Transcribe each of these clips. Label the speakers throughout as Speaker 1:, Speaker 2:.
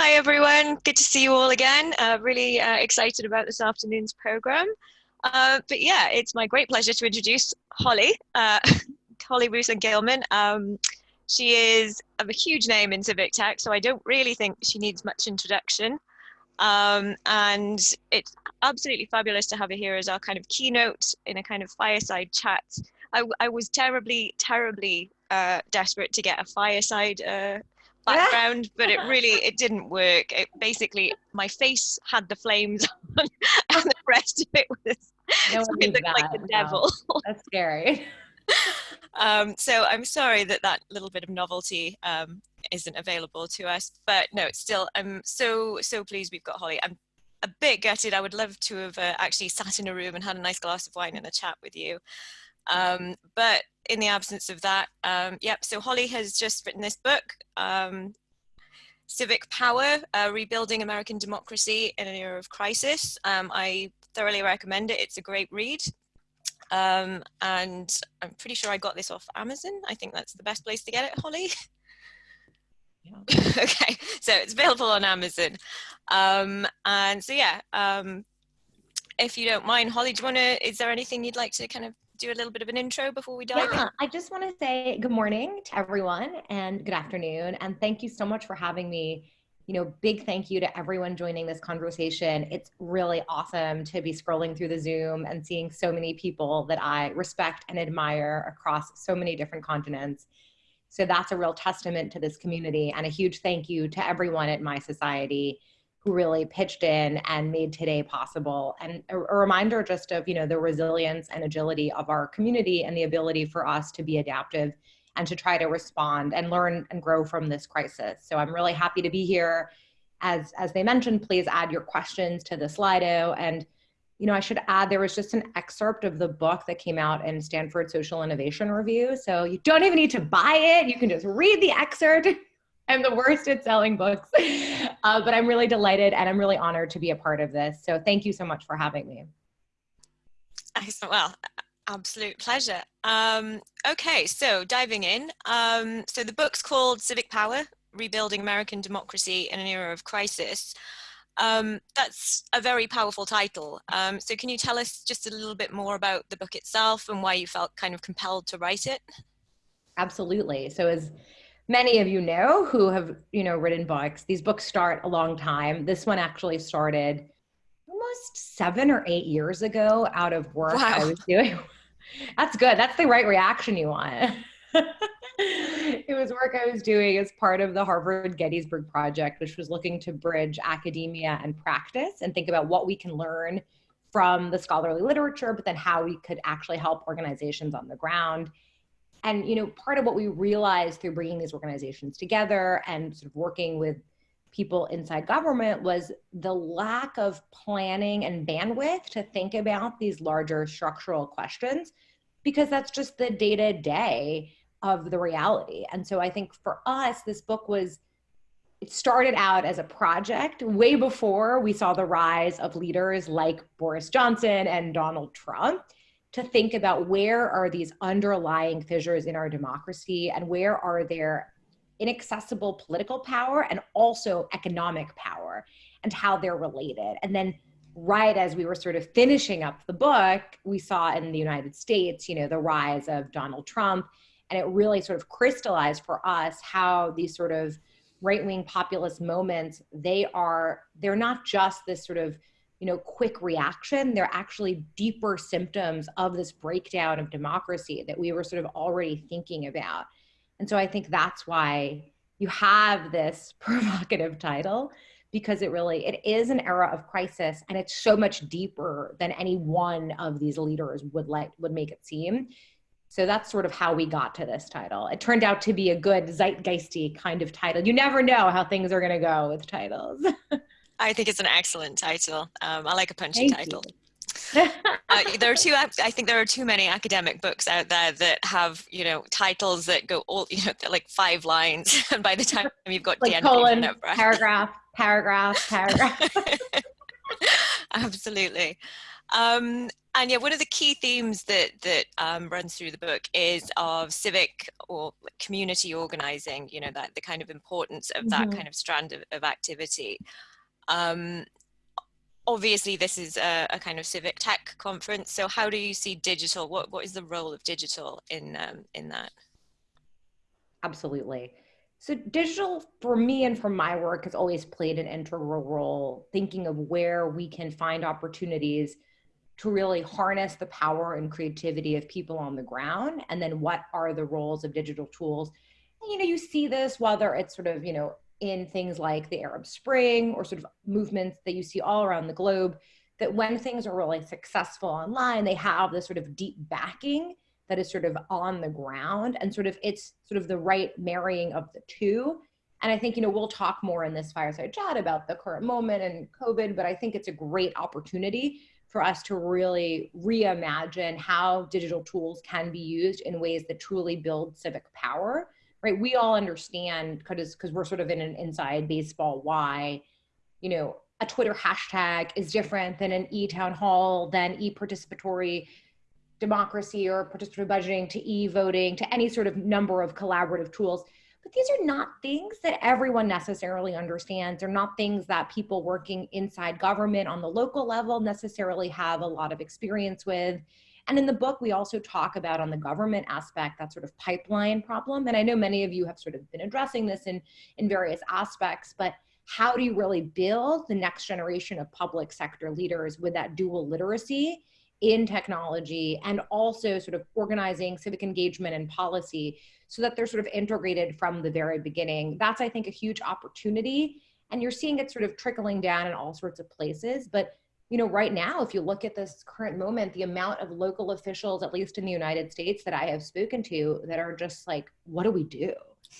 Speaker 1: Hi everyone, good to see you all again. Uh, really uh, excited about this afternoon's program. Uh, but yeah, it's my great pleasure to introduce Hollie, uh, Hollie Russon Gilman. Um, she is of a huge name in civic tech, so I don't really think she needs much introduction. Um, and it's absolutely fabulous to have her here as our kind of keynote in a kind of fireside chat. I, I was terribly, terribly uh, desperate to get a fireside uh, background, but it really it didn't work. It basically my face had the flames on, and the rest of it was no it looked like the devil.
Speaker 2: That's scary.
Speaker 1: um, so I'm sorry that that little bit of novelty um, isn't available to us, but no, it's still I'm so so pleased we've got Hollie. I'm a bit gutted. I would love to have uh, actually sat in a room and had a nice glass of wine and a chat with you. Um, but in the absence of that, um, yep, so Hollie has just written this book, um, Civic Power, uh, Rebuilding American Democracy in an Era of Crisis. Um, I thoroughly recommend it. It's a great read. Um, and I'm pretty sure I got this off Amazon. I think that's the best place to get it, Hollie. Yeah. okay, so it's available on Amazon. Um, and so yeah, if you don't mind, Holly, do you want to, is there anything you'd like to kind of do a little bit of an intro before we dive
Speaker 2: yeah, in? I just want to say good morning to everyone and good afternoon. And thank you so much for having me. You know, big thank you to everyone joining this conversation. It's really awesome to be scrolling through the Zoom and seeing so many people that I respect and admire across so many different continents. So that's a real testament to this community and a huge thank you to everyone at mySociety who really pitched in and made today possible. And a, a, reminder just of, you know, the resilience and agility of our community and the ability for us to be adaptive and to try to respond and learn and grow from this crisis. So I'm really happy to be here. As, as they mentioned, please add your questions to the Slido. And, you know, I should add, there was just an excerpt of the book that came out in Stanford Social Innovation Review. So you don't even need to buy it. You can just read the excerpt I'm the worst at selling books. Uh, but I'm really delighted and I'm really honored to be a part of this. So thank you so much for having me.
Speaker 1: Excellent. Well, absolute pleasure. Um, okay, so diving in. Um, so the book's called Civic Power, Rebuilding American Democracy in an Era of Crisis. Um, that's a very powerful title. Um, so can you tell us just a little bit more about the book itself and why you felt kind of compelled to write it?
Speaker 2: Absolutely. So as many of you know who have you know written books. These books start a long time. This one actually started almost seven or eight years ago out of work. Wow. i was doing that's good. That's the right reaction you want. It was work i was doing as part of the harvard gettysburg project which was looking to bridge academia and practice and think about what we can learn from the scholarly literature but then how we could actually help organizations on the ground and you know part of what we realized through bringing these organizations together and sort of working with people inside government was the lack of planning and bandwidth to think about these larger structural questions because that's just the day to day of the reality. And so i think for us this book was it started out as a project way before we saw the rise of leaders like boris johnson and donald trump to think about where are these underlying fissures in our democracy and where are there inaccessible political power and also economic power and how they're related. And then right as we were sort of finishing up the book, we saw in the United States, you know, the rise of Donald Trump. And it really sort of crystallized for us how these sort of right-wing populist moments, they are, they're not just this sort of you know quick reaction they're actually deeper symptoms of this breakdown of democracy that we were sort of already thinking about. And so i think that's why you have this provocative title because it really it is an era of crisis and it's so much deeper than any one of these leaders would let would make it seem. So that's sort of how we got to this title. It turned out to be a good zeitgeisty kind of title. You never know how things are going to go with titles
Speaker 1: I think it's an excellent title. Um, I like a punchy Thank title. uh, there are too. I think there are too many academic books out there that have you know titles that go all you know like five lines, and by the time you've got
Speaker 2: like colon, paragraph, paragraph, paragraph.
Speaker 1: Absolutely. Um, and yeah, one of the key themes that that um, runs through the book is of civic or community organizing. You know that the kind of importance of that mm-hmm. kind of strand of, of activity. Um, obviously, this is a, a, kind of civic tech conference. So, how do you see digital? What what is the role of digital in um, in that?
Speaker 2: Absolutely. So digital for me and for my work has always played an integral role thinking of where we can find opportunities to really harness the power and creativity of people on the ground and then what are the roles of digital tools and, you know you see this whether it's sort of you know in things like the arab spring or sort of movements that you see all around the globe that when things are really successful online they have this sort of deep backing that is sort of on the ground and sort of it's sort of the right marrying of the two. And i think you know we'll talk more in this fireside chat about the current moment and covid but i think it's a great opportunity for us to really reimagine how digital tools can be used in ways that truly build civic power right we all understand because because we're sort of in an inside baseball why you know a twitter hashtag is different than an e-town hall than e-participatory democracy or participatory budgeting to e-voting to any sort of number of collaborative tools but these are not things that everyone necessarily understands. They're not things that people working inside government on the local level necessarily have a lot of experience with. And in the book, we also talk about on the government aspect, that sort of pipeline problem. And I know many of you have sort of been addressing this in, in various aspects, but how do you really build the next generation of public sector leaders with that dual literacy in technology and also sort of organizing civic engagement and policy so that they're sort of integrated from the very beginning. That's, I think, a huge opportunity. And you're seeing it sort of trickling down in all sorts of places. But you know, right now, if you look at this current moment, the amount of local officials, at least in the United States, that I have spoken to that are just like, what do we do?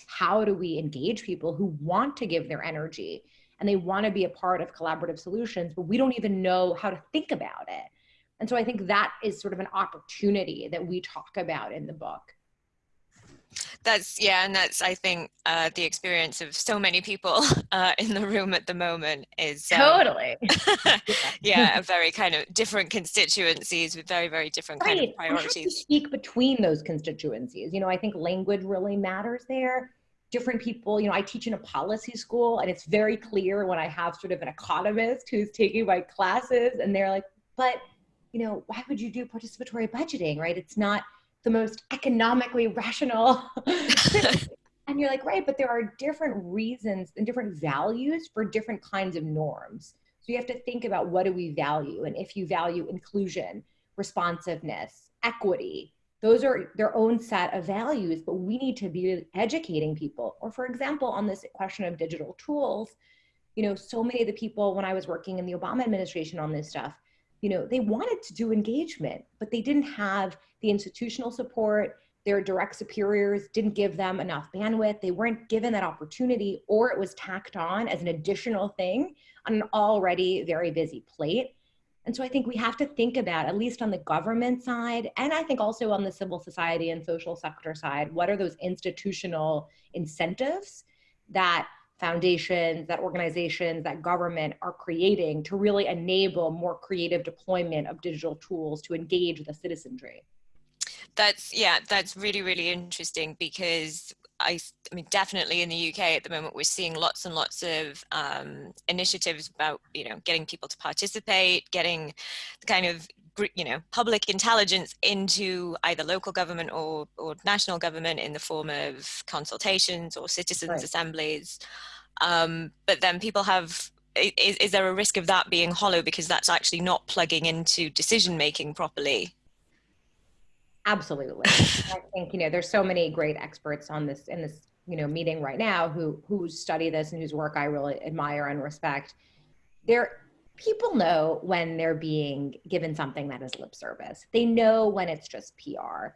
Speaker 2: How do we engage people who want to give their energy and they want to be a part of collaborative solutions, but we don't even know how to think about it? And so I think that is sort of an opportunity that we talk about in the book.
Speaker 1: That's yeah, and that's I think uh, the experience of so many people uh, in the room at the moment is
Speaker 2: um, totally
Speaker 1: yeah, a very kind of different constituencies with very very different right. kind of priorities.
Speaker 2: have to speak between those constituencies. You know, I think language really matters there. Different people, you know, I teach in a policy school, and it's very clear when I have sort of an economist who's taking my classes, and they're like, "But, you know, why would you do participatory budgeting? Right? It's not." The most economically rational. and you're like, right, but there are different reasons and different values for different kinds of norms. So you have to think about what do we value? And if you value inclusion, responsiveness, equity, those are their own set of values, but we need to be educating people. Or, for example, on this question of digital tools, you know, so many of the people when I was working in the Obama administration on this stuff, you know, they wanted to do engagement, but they didn't have the institutional support. Their direct superiors didn't give them enough bandwidth. They weren't given that opportunity, or it was tacked on as an additional thing on an already very busy plate. And so I think we have to think about, at least on the government side, and I think also on the civil society and social sector side, what are those institutional incentives that foundations, that organizations, that government are creating to really enable more creative deployment of digital tools to engage the citizenry.
Speaker 1: That's yeah, that's really really interesting because I, I mean definitely in the UK at the moment we're seeing lots and lots of um, initiatives about you know getting people to participate, getting the kind of you know public intelligence into either local government or, or national government in the form of consultations or citizens right. assemblies. Um, but then people have is, is there a risk of that being hollow because that's actually not plugging into decision making properly?
Speaker 2: Absolutely. I think you know there's so many great experts on this in this you know meeting right now who who study this and whose work i really admire and respect. There people know when they're being given something that is lip service. They know when it's just PR.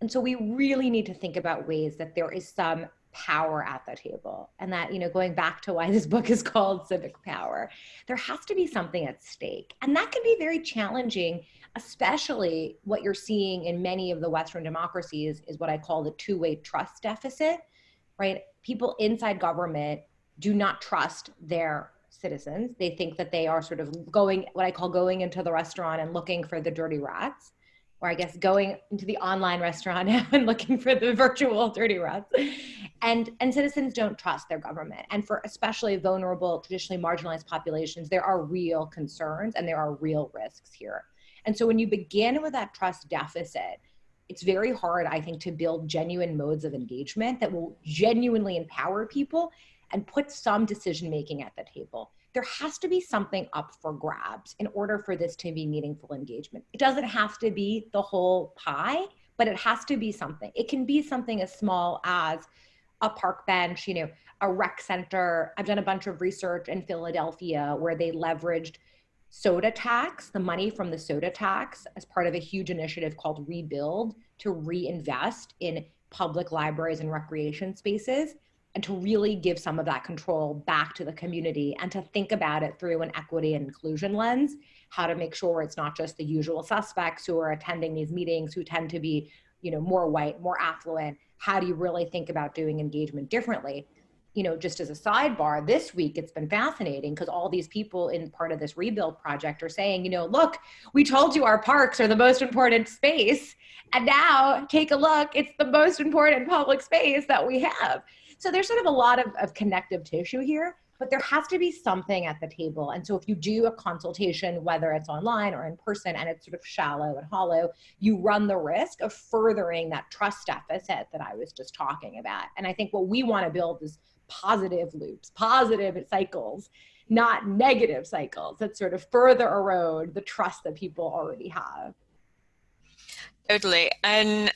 Speaker 2: And so we really need to think about ways that there is some power at the table. And that, you know, going back to why this book is called Civic Power, there has to be something at stake. And that can be very challenging, especially what you're seeing in many of the Western democracies is what I call the two way trust deficit, right? People inside government do not trust their citizens. They think that they are sort of going, what I call going into the restaurant and looking for the dirty rats, or I guess going into the online restaurant and looking for the virtual dirty rats. And, and citizens don't trust their government. And for especially vulnerable, traditionally marginalized populations, there are real concerns and there are real risks here. And so when you begin with that trust deficit, it's very hard, I think, to build genuine modes of engagement that will genuinely empower people and put some decision making at the table. There has to be something up for grabs in order for this to be meaningful engagement. It doesn't have to be the whole pie, but it has to be something. It can be something as small as a park bench, you know, a rec center. I've done a bunch of research in Philadelphia where they leveraged soda tax, the money from the soda tax, as part of a huge initiative called Rebuild to reinvest in public libraries and recreation spaces and to really give some of that control back to the community and to think about it through an equity and inclusion lens how to make sure it's not just the usual suspects who are attending these meetings who tend to be you know more white more affluent how do you really think about doing engagement differently you know, just as a sidebar, this week it's been fascinating because all these people in part of this rebuild project are saying, you know, look, we told you our parks are the most important space. And now take a look, it's the most important public space that we have. So there's sort of a lot of, of connective tissue here, but there has to be something at the table. And so if you do a consultation, whether it's online or in person, and it's sort of shallow and hollow, you run the risk of furthering that trust deficit that I was just talking about. And I think what we want to build is positive loops, positive cycles, not negative cycles that sort of further erode the trust that people already have.
Speaker 1: Totally. And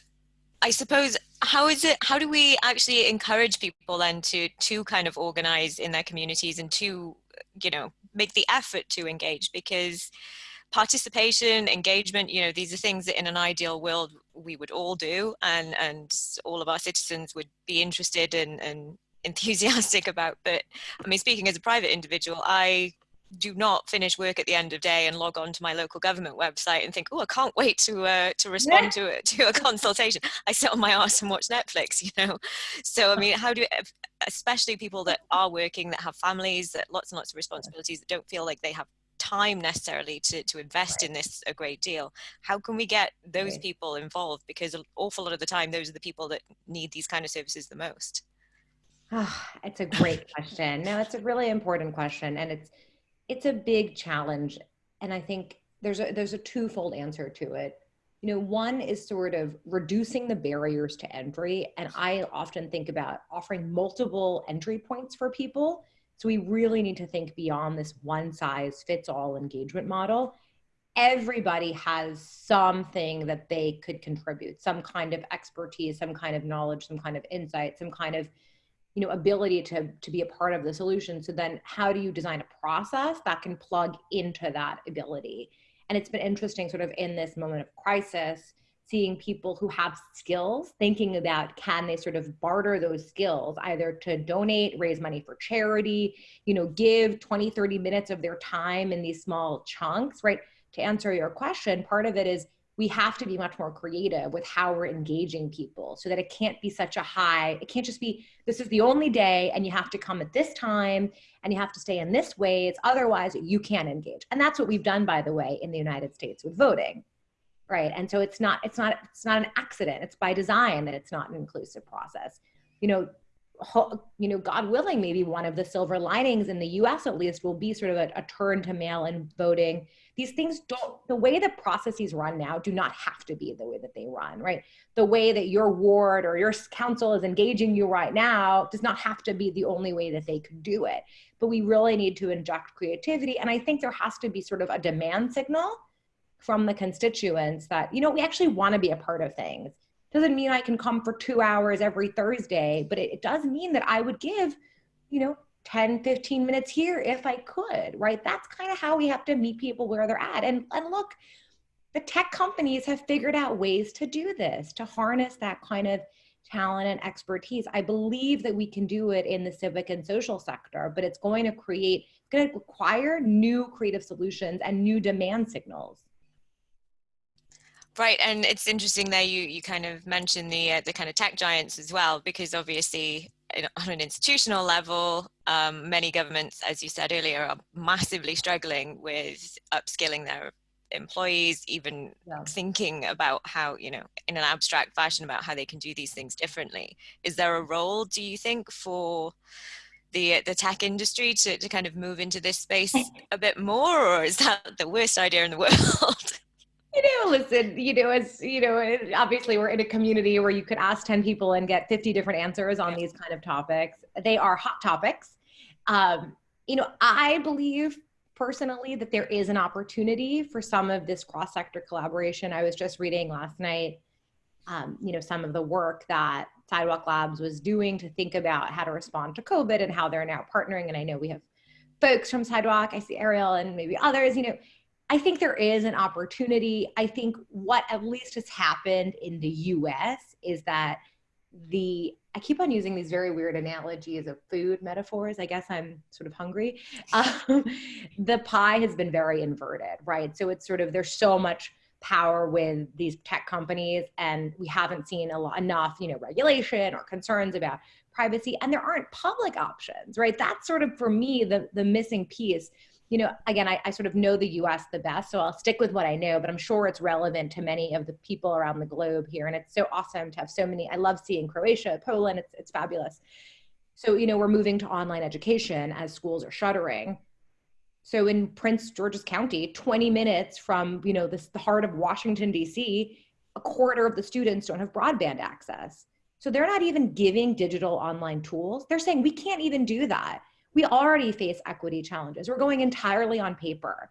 Speaker 1: I suppose how is it how do we actually encourage people then to to kind of organize in their communities and to you know make the effort to engage because participation engagement you know these are things that in an ideal world we would all do and and all of our citizens would be interested in and enthusiastic about. But I mean, speaking as a private individual, I do not finish work at the end of day and log on to my local government website and think, oh, I can't wait to uh, to respond yeah. to a, to a consultation. I sit on my ass and watch Netflix, you know. So I mean, how do especially people that are working, that have families, that lots and lots of responsibilities, that don't feel like they have time necessarily to, to invest right. in this a great deal how can we get those right. people involved because an awful lot of the time those are the people that need these kind of services the most
Speaker 2: Oh, it's a great question. No, it's a really important question, and it's it's a big challenge. And I think there's a there's a twofold answer to it. You know, one is sort of reducing the barriers to entry, and I often think about offering multiple entry points for people. So we really need to think beyond this one size fits all engagement model. Everybody has something that they could contribute, some kind of expertise, some kind of knowledge, some kind of insight, some kind of you know ability to to be a part of the solution. So then how do you design a process that can plug into that ability? And it's been interesting sort of in this moment of crisis seeing people who have skills thinking about can they sort of barter those skills either to donate raise money for charity you know give 20 30 minutes of their time in these small chunks right? To answer your question part of it is we have to be much more creative with how we're engaging people so that it can't be such a high it can't just be this is the only day and you have to come at this time and you have to stay in this way. It's otherwise you can't engage. And that's what we've done by the way in the united states with voting right? And so it's not it's not it's not an accident. It's by design that it's not an inclusive process. You know you know, God willing, maybe one of the silver linings in the US at least will be sort of a, a turn to mail in voting. These things don't, the way the processes run now do not have to be the way that they run, right? The way that your ward or your council is engaging you right now does not have to be the only way that they could do it. But we really need to inject creativity. And I think there has to be sort of a demand signal from the constituents that, you know, we actually want to be a part of things doesn't mean I can come for two hours every Thursday, but it, it does mean that I would give, you know, 10, 15 minutes here if I could, right? That's kind of how we have to meet people where they're at. And, and look, the tech companies have figured out ways to do this, to harness that kind of talent and expertise. I believe that we can do it in the civic and social sector, but it's going to create, it's going to require new creative solutions and new demand signals.
Speaker 1: Right, and it's interesting there you you kind of mentioned the uh, the kind of tech giants as well, because obviously on an institutional level, um, many governments, as you said earlier, are massively struggling with upskilling their employees, even yeah. thinking about how, you know, in an abstract fashion about how they can do these things differently. Is there a role, do you think, for the the tech industry to, to kind of move into this space a bit more, or is that the worst idea in the world?
Speaker 2: You know, listen, you know, as you know, obviously we're in a community where you could ask 10 people and get 50 different answers on these kind of topics. They are hot topics. Um, you know, I believe personally that there is an opportunity for some of this cross-sector collaboration. I was just reading last night, um, you know, some of the work that Sidewalk Labs was doing to think about how to respond to COVID and how they're now partnering. And I know we have folks from Sidewalk, I see Ariel and maybe others, you know, I think there is an opportunity. I think what at least has happened in the US is that the I keep on using these very weird analogies of food metaphors. I guess I'm sort of hungry. Um, the pie has been very inverted, right? So it's sort of there's so much power with these tech companies, and we haven't seen a lot enough, you know, regulation or concerns about privacy, and there aren't public options, right? That's sort of for me the the missing piece you know, again, I, I, sort of know the US the best, so I'll stick with what I know, but I'm sure it's relevant to many of the people around the globe here. And it's so awesome to have so many. I love seeing Croatia, Poland, it's, it's fabulous. So, you know, we're moving to online education as schools are shuttering. So in Prince George's County, 20 minutes from, you know, this, the heart of Washington, D.C., a quarter of the students don't have broadband access. So they're not even giving digital online tools. They're saying we can't even do that we already face equity challenges. We're going entirely on paper,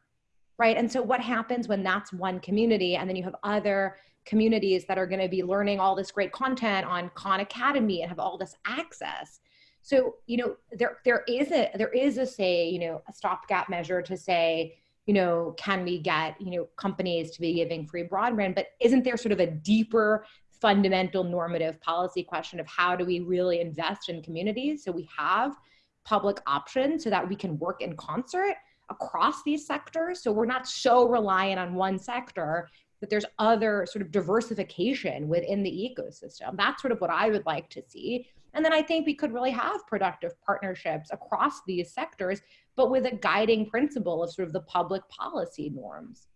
Speaker 2: right? And so what happens when that's one community and then you have other communities that are going to be learning all this great content on Khan Academy and have all this access? So, you know, there there is a there is a say, you know, a stopgap measure to say, you know, can we get, you know, companies to be giving free broadband, but isn't there sort of a deeper fundamental normative policy question of how do we really invest in communities so we have public option so that we can work in concert across these sectors. So we're not so reliant on one sector that there's other sort of diversification within the ecosystem. That's sort of what I would like to see. And then I think we could really have productive partnerships across these sectors, but with a guiding principle of sort of the public policy norms.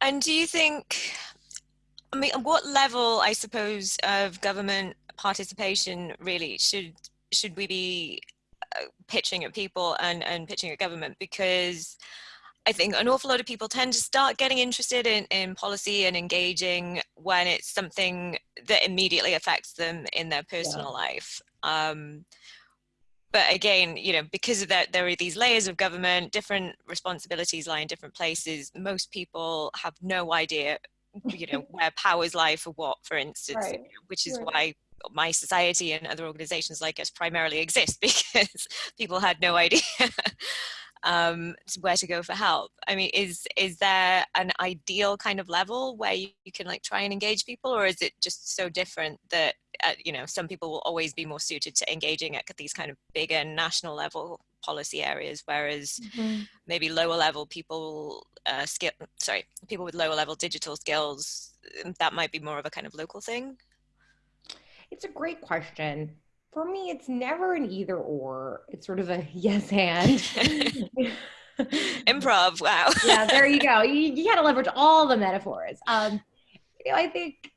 Speaker 1: And do you think, I mean, what level, I suppose, of government participation really should should we be uh, pitching at people and, and pitching at government because I think an awful lot of people tend to start getting interested in, in policy and engaging when it's something that immediately affects them in their personal yeah. life. Um, but again, you know, because of that, there are these layers of government, different responsibilities lie in different places. Most people have no idea, you know, where powers lie for what, for instance, right. which is right. why mySociety and other organizations like us primarily exist because people had no idea um, where to go for help. I mean, is is there an ideal kind of level where you, you can like try and engage people, or is it just so different that uh, you know some people will always be more suited to engaging at these kind of bigger national level policy areas, whereas mm-hmm. maybe lower level people uh, skill sorry people with lower level digital skills that might be more of a kind of local thing.
Speaker 2: It's a great question. For me, it's never an either or. It's sort of a yes and.
Speaker 1: Improv. Wow.
Speaker 2: yeah, there you go. You, you got to leverage all the metaphors. Um, you know, I think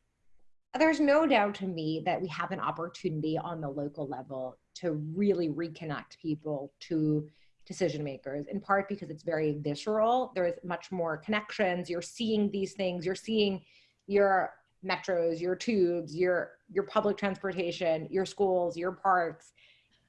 Speaker 2: there's no doubt to me that we have an opportunity on the local level to really reconnect people to decision makers in part because it's very visceral there's much more connections you're seeing these things you're seeing your metros, your tubes, your your public transportation, your schools, your parks.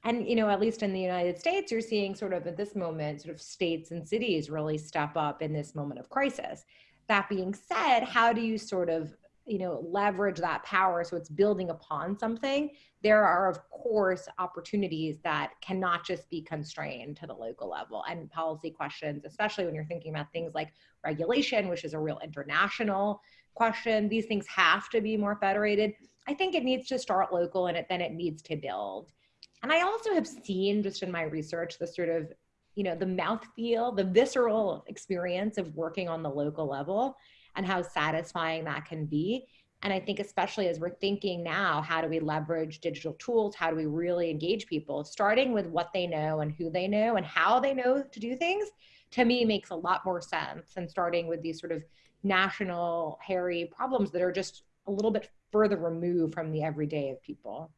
Speaker 2: And you know, at least in the United States, you're seeing sort of at this moment, sort of states and cities really step up in this moment of crisis. That being said, how do you sort of you know leverage that power so it's building upon something there are of course opportunities that cannot just be constrained to the local level and policy questions especially when you're thinking about things like regulation which is a real international question. These things have to be more federated. I think it needs to start local and it, then it needs to build. And I also have seen just in my research the sort of, you know, the mouthfeel, the visceral experience of working on the local level and how satisfying that can be. And I think, especially as we're thinking now, how do we leverage digital tools? How do we really engage people? Starting with what they know and who they know and how they know to do things, to me, makes a lot more sense than starting with these sort of national, hairy problems that are just a little bit further removed from the everyday of people.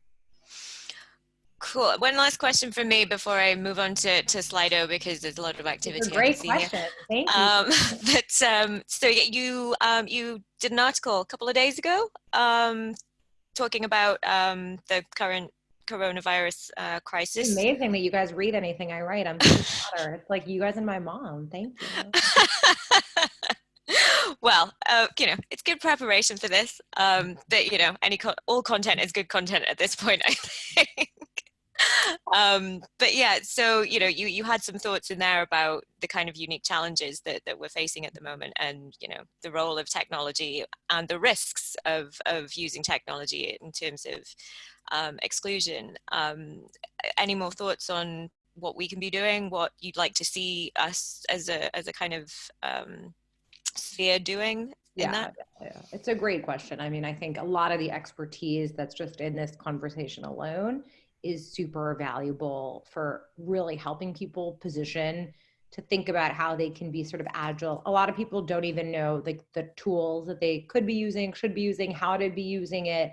Speaker 1: Cool. One last question for me before I move on to, to Slido because there's a lot of activity.
Speaker 2: Great question. Thank you.
Speaker 1: Um, but um, so you um, you did an article a couple of days ago um, talking about um, the current coronavirus uh, crisis.
Speaker 2: It's amazing that you guys read anything I write. I'm so It's like you guys and my mom. Thank you.
Speaker 1: well, uh, you know, it's good preparation for this. Um, you know, any co all content is good content at this point. I think um, but yeah, so you know, you you had some thoughts in there about the kind of unique challenges that that we're facing at the moment, and you know, the role of technology and the risks of of using technology in terms of um, exclusion. Um, any more thoughts on what we can be doing? What you'd like to see us as a as a kind of um, sphere doing
Speaker 2: yeah, yeah, it's a great question. I mean, I think a lot of the expertise that's just in this conversation alone is super valuable for really helping people position to think about how they can be sort of agile. A lot of people don't even know like the tools that they could be using, should be using, how to be using it.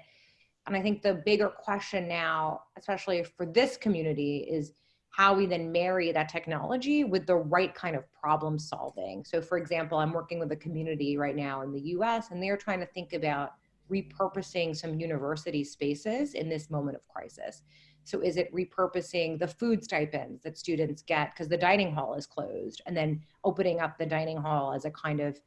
Speaker 2: And I think the bigger question now, especially for this community, is how we then marry that technology with the right kind of problem solving. So for example, I'm working with a community right now in the US and they're trying to think about repurposing some university spaces in this moment of crisis. So is it repurposing the food stipends that students get because the dining hall is closed and then opening up the dining hall as a kind of,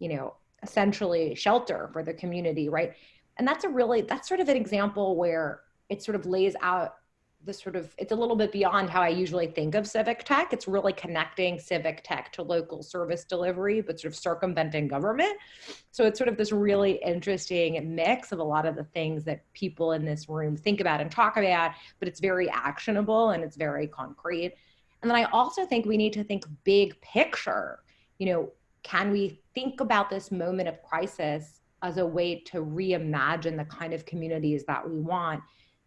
Speaker 2: you know, essentially shelter for the community, right? And that's a really, that's sort of an example where it sort of lays out the sort of it's a little bit beyond how I usually think of civic tech. It's really connecting civic tech to local service delivery, but sort of circumventing government. So it's sort of this really interesting mix of a lot of the things that people in this room think about and talk about, but it's very actionable and it's very concrete. And then I also think we need to think big picture. You know, can we think about this moment of crisis as a way to reimagine the kind of communities that we want?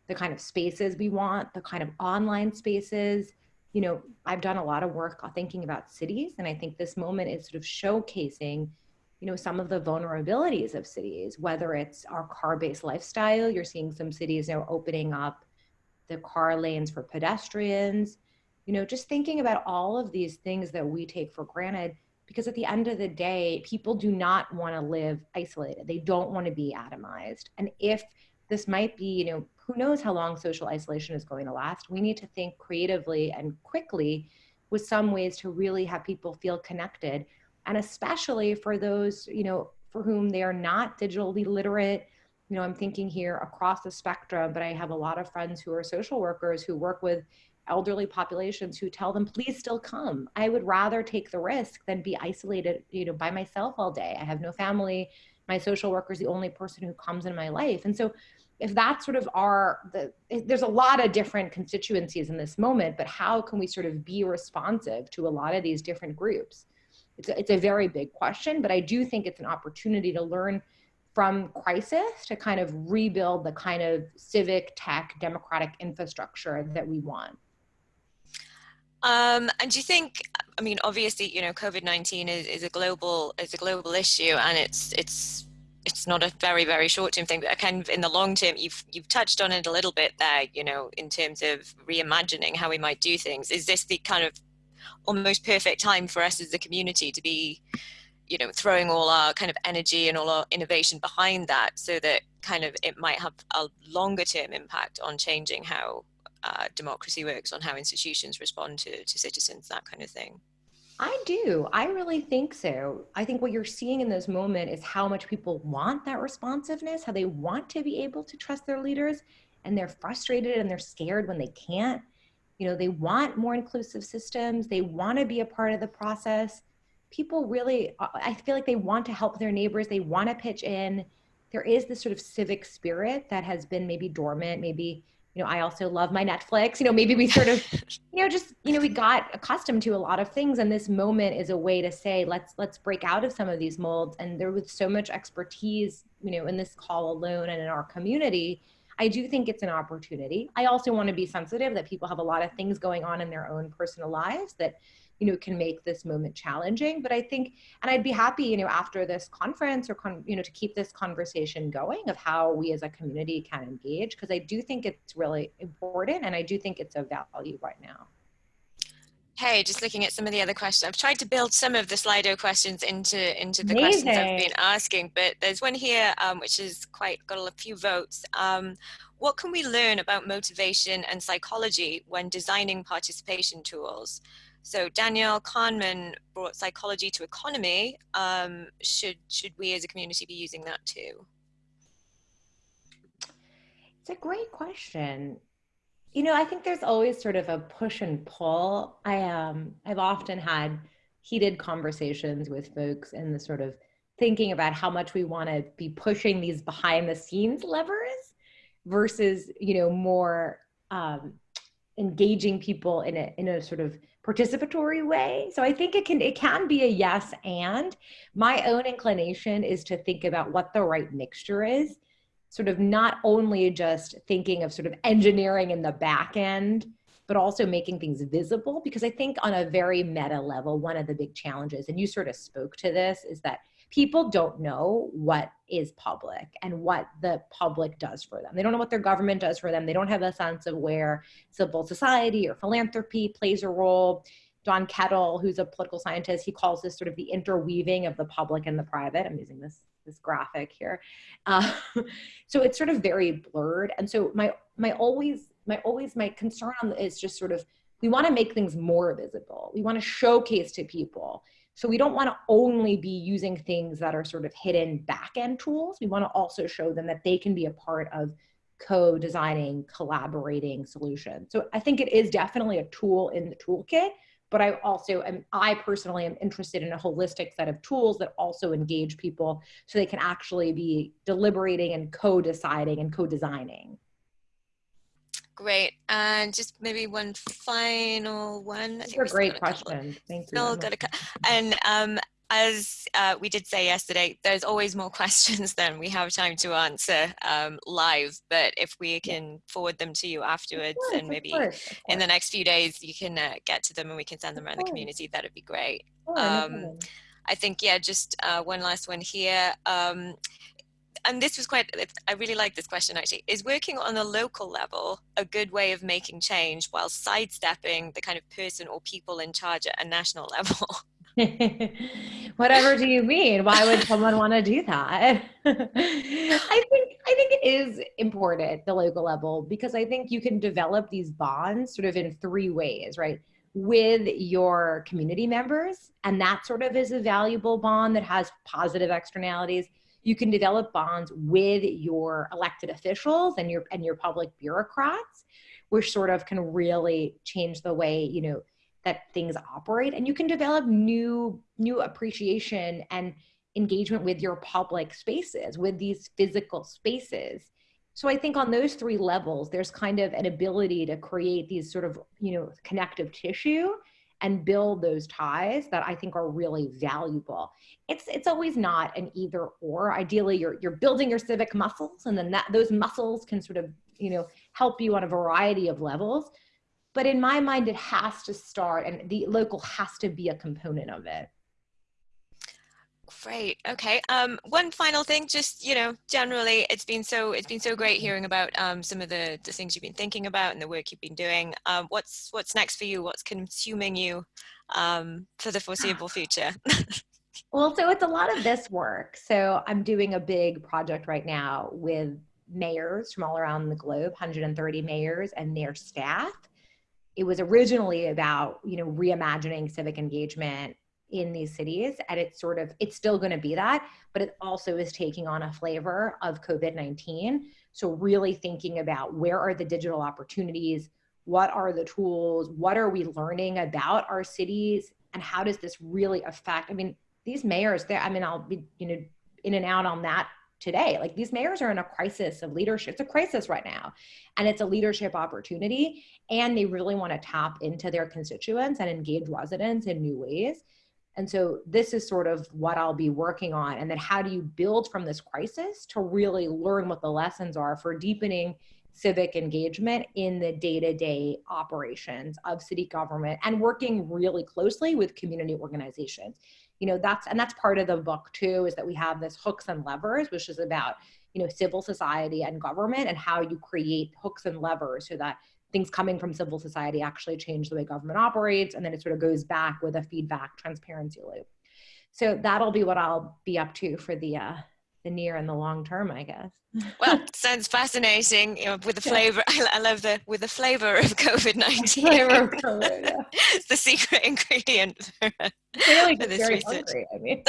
Speaker 2: The kind of spaces we want, the kind of online spaces. You know, I've done a lot of work thinking about cities, and I think this moment is sort of showcasing, you know, some of the vulnerabilities of cities, whether it's our car-based lifestyle. You're seeing some cities now opening up the car lanes for pedestrians. You know, just thinking about all of these things that we take for granted because at the end of the day, people do not want to live isolated. They don't want to be atomized. And if this might be, you know, who knows how long social isolation is going to last. We need to think creatively and quickly with some ways to really have people feel connected. And especially for those, you know, for whom they are not digitally literate. You know, I'm thinking here across the spectrum, but I have a lot of friends who are social workers who work with elderly populations who tell them, please still come. I would rather take the risk than be isolated, you know, by myself all day. I have no family. My social worker is the only person who comes in my life. And so if that's sort of our the there's a lot of different constituencies in this moment but how can we sort of be responsive to a lot of these different groups it's a, it's a very big question but i do think it's an opportunity to learn from crisis to kind of rebuild the kind of civic tech democratic infrastructure that we want
Speaker 1: um, and do you think i mean obviously you know covid-19 is, is a global is a global issue and it's it's it's not a very very short term thing but kind of in the long term you've you've touched on it a little bit there you know in terms of reimagining how we might do things. Is this the kind of almost perfect time for us as a community to be you know throwing all our kind of energy and all our innovation behind that so that kind of it might have a longer term impact on changing how uh, democracy works on how institutions respond to, to citizens that kind of thing
Speaker 2: I do. I really think so. I think what you're seeing in this moment is how much people want that responsiveness, how they want to be able to trust their leaders, and they're frustrated and they're scared when they can't. You know, they want more inclusive systems, they want to be a part of the process. People really, I feel like they want to help their neighbors, they want to pitch in. There is this sort of civic spirit that has been maybe dormant, maybe you know, I also love my Netflix. You know, maybe we sort of, you know, just, you know, we got accustomed to a lot of things. And this moment is a way to say, let's, let's break out of some of these molds. And there was so much expertise, you know, in this call alone and in our community. I do think it's an opportunity. I also want to be sensitive that people have a lot of things going on in their own personal lives that you know can make this moment challenging but i think and i'd be happy you know after this conference or con- you know to keep this conversation going of how we as a community can engage because i do think it's really important and i do think it's a value right now
Speaker 1: Hey, just looking at some of the other questions. I've tried to build some of the Slido questions into into the Amazing. questions I've been asking, but there's one here um, which has quite got a few votes. Um, what can we learn about motivation and psychology when designing participation tools? So Daniel Kahneman brought psychology to economy. Um, should, should we as a community be using that too?
Speaker 2: It's a great question. You know, I think there's always sort of a push and pull. I um I've often had heated conversations with folks and the sort of thinking about how much we want to be pushing these behind the scenes levers versus, you know, more um, engaging people in a in a sort of participatory way. So I think it can it can be a yes and my own inclination is to think about what the right mixture is, sort of not only just thinking of sort of engineering in the back end, but also making things visible because I think on a very meta level one of the big challenges and you sort of spoke to this is that people don't know what is public and what the public does for them. They don't know what their government does for them. They don't have a sense of where civil society or philanthropy plays a role. Don Kettl, who's a political scientist, he calls this sort of the interweaving of the public and the private. I'm using this this graphic here. Uh, so it's sort of very blurred. And so my my always my always my concern is just sort of we want to make things more visible. We want to showcase to people so we don't want to only be using things that are sort of hidden back-end tools. We want to also show them that they can be a part of co-designing, collaborating solutions. So I think it is definitely a tool in the toolkit, but I also am, I personally am interested in a holistic set of tools that also engage people so they can actually be deliberating and co-deciding and co-designing.
Speaker 1: Great. And just maybe one final one.
Speaker 2: These are great questions. Thank you.
Speaker 1: got a, and um, as uh, we did say yesterday, there's always more questions than we have time to answer um, live. But if we can forward them to you afterwards course, and maybe course, in the next few days, you can uh, get to them and we can send them around the community, that'd be great. um, I think, yeah, just uh, one last one here. Um, and this was quite, I really like this question actually, is working on a local level a good way of making change while sidestepping the kind of person or people in charge at a national level?
Speaker 2: Whatever do you mean? Why would someone want to do that? I think I think it is important the local level because I think you can develop these bonds sort of in three ways, right? With your community members, and that sort of is a valuable bond that has positive externalities you can develop bonds with your elected officials and your and your public bureaucrats which sort of can really change the way you know that things operate. And you can develop new new appreciation and engagement with your public spaces with these physical spaces. So i think on those three levels there's kind of an ability to create these sort of you know connective tissue and build those ties that I think are really valuable. It's it's always not an either or. Ideally, you're you're building your civic muscles, and then that those muscles can sort of you know help you on a variety of levels. But in my mind, it has to start, and the local has to be a component of it.
Speaker 1: Great. Okay. Um, one final thing, just you know, generally, it's been so it's been so great hearing about um, some of the the things you've been thinking about and the work you've been doing. Um, what's what's next for you? What's consuming you um, for the foreseeable future?
Speaker 2: well, so it's a lot of this work. So I'm doing a big project right now with mayors from all around the globe, 130 mayors and their staff. It was originally about you know reimagining civic engagement in these cities and it's sort of it's still going to be that but it also is taking on a flavor of covid-19 so really thinking about where are the digital opportunities what are the tools what are we learning about our cities and how does this really affect i mean these mayors there i mean i'll be you know in and out on that today. Like these mayors are in a crisis of leadership. It's a crisis right now. And it's a leadership opportunity. And they really want to tap into their constituents and engage residents in new ways. And so this is sort of what I'll be working on. And then how do you build from this crisis to really learn what the lessons are for deepening civic engagement in the day-to-day operations of city government and working really closely with community organizations you know that's and that's part of the book too is that we have this hooks and levers which is about you know civil society and government and how you create hooks and levers so that things coming from civil society actually change the way government operates and then it sort of goes back with a feedback transparency loop. So that'll be what i'll be up to for the uh the near and the long term i guess.
Speaker 1: Well sounds fascinating you know with the flavor I, love the with the flavor of covid-19
Speaker 2: flavor of COVID, yeah.
Speaker 1: it's the secret ingredient for,
Speaker 2: really for this very research. hungry, I mean.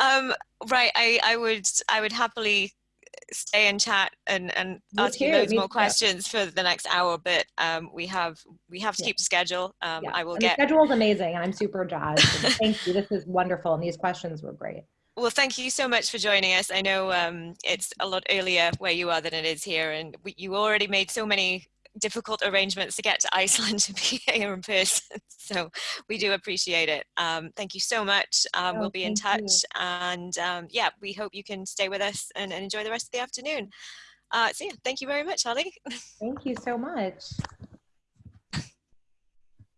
Speaker 1: um, right I, I would i would happily stay and chat and, and Me ask you loads more questions for the next hour, but um, we have we have to yeah. keep the schedule. Um, yeah. I will
Speaker 2: and
Speaker 1: get
Speaker 2: the schedule is amazing, and I'm super jazzed. thank you. This is wonderful, and these questions were great.
Speaker 1: Well, thank you so much for joining us. I know um, it's a lot earlier where you are than it is here, and we, you already made so many difficult arrangements to get to Iceland to be here in person. So we do appreciate it. Um, thank you so much. Um, oh, we'll be in touch. You. And um, yeah, we hope you can stay with us and, and enjoy the rest of the afternoon. Uh, so yeah, thank you very much, Hollie.
Speaker 2: Thank you so much.